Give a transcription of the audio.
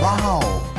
哇哦。